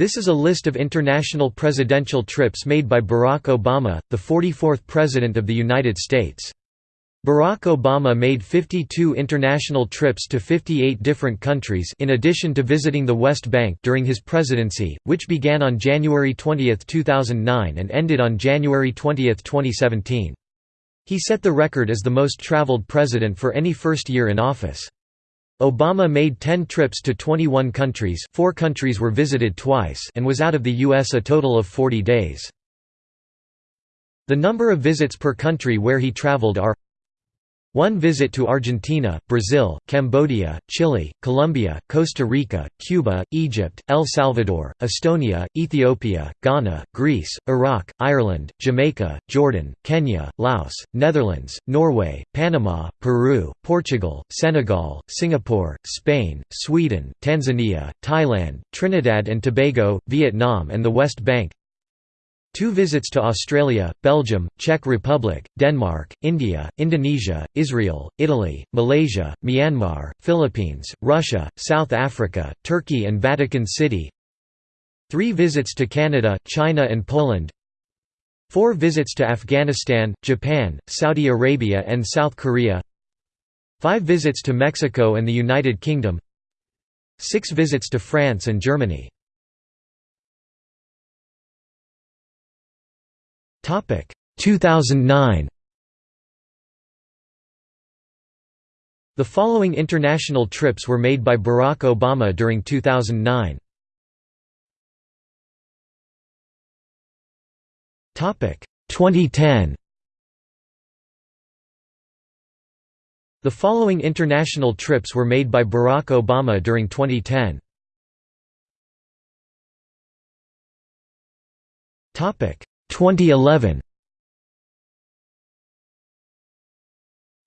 This is a list of international presidential trips made by Barack Obama, the 44th President of the United States. Barack Obama made 52 international trips to 58 different countries in addition to visiting the West Bank during his presidency, which began on January 20, 2009 and ended on January 20, 2017. He set the record as the most traveled president for any first year in office. Obama made 10 trips to 21 countries four countries were visited twice and was out of the U.S. a total of 40 days. The number of visits per country where he traveled are one visit to Argentina, Brazil, Cambodia, Chile, Colombia, Costa Rica, Cuba, Egypt, El Salvador, Estonia, Ethiopia, Ghana, Greece, Iraq, Ireland, Jamaica, Jordan, Kenya, Laos, Netherlands, Norway, Panama, Peru, Portugal, Senegal, Singapore, Spain, Sweden, Tanzania, Thailand, Trinidad and Tobago, Vietnam and the West Bank Two visits to Australia, Belgium, Czech Republic, Denmark, India, Indonesia, Israel, Italy, Malaysia, Myanmar, Philippines, Russia, South Africa, Turkey and Vatican City. Three visits to Canada, China and Poland. Four visits to Afghanistan, Japan, Saudi Arabia and South Korea. Five visits to Mexico and the United Kingdom. Six visits to France and Germany Topic 2009. The following international trips were made by Barack Obama during 2009. Topic 2010. The following international trips were made by Barack Obama during 2010. Topic 2011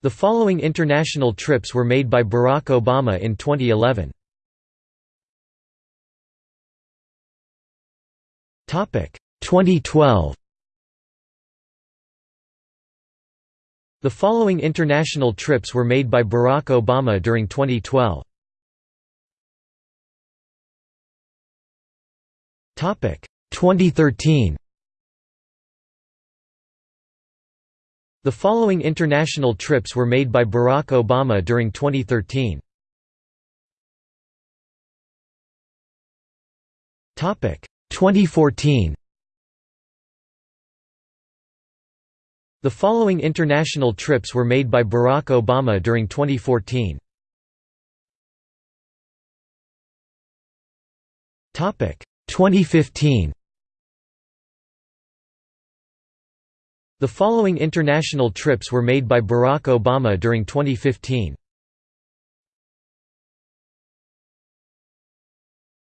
The following international trips were made by Barack Obama in 2011. Topic 2012 The following international trips were made by Barack Obama during 2012. Topic 2013 The following international trips were made by Barack Obama during 2013. Topic 2014. The following international trips were made by Barack Obama during 2014. Topic 2015. The following international trips were made by Barack Obama during 2015.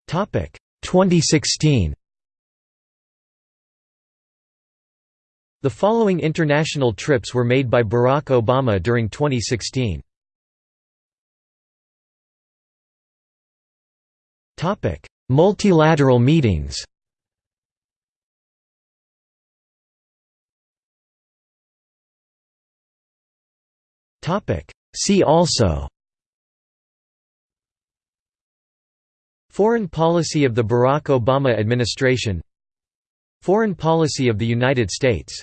Topic 2016. The following international trips were made by Barack Obama during 2016. Topic: Multilateral meetings. See also Foreign policy of the Barack Obama administration Foreign policy of the United States